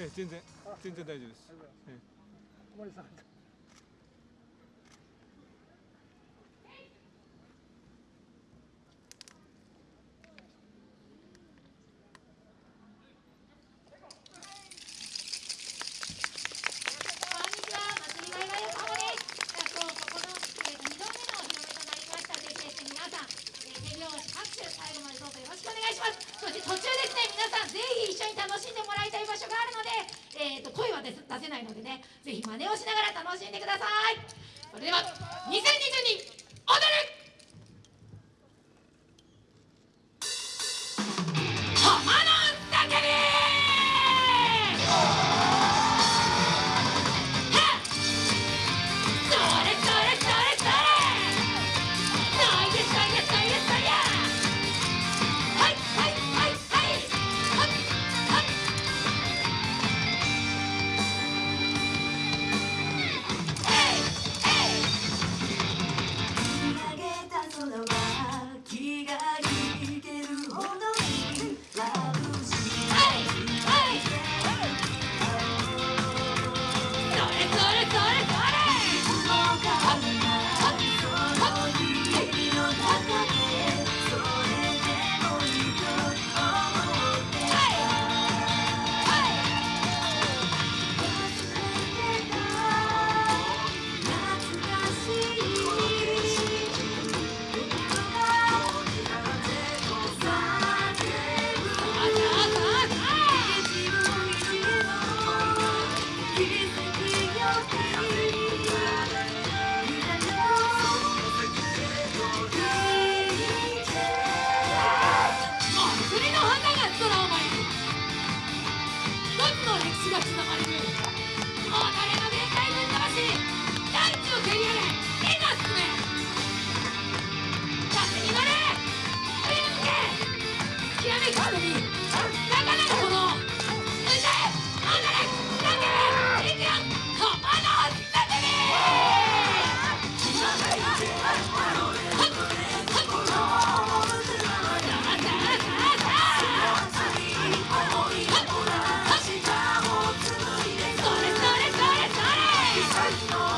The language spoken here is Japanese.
え、全然全然大丈夫です。ええ。最後までどうぞよろしくお願いします。そして途中ですね皆さんぜひ一緒に楽しんでもらいたい場所があるのでえーと、声は出せないのでねぜひ真似をしながら楽しんでください。それでは2022踊る。がつながり Oh,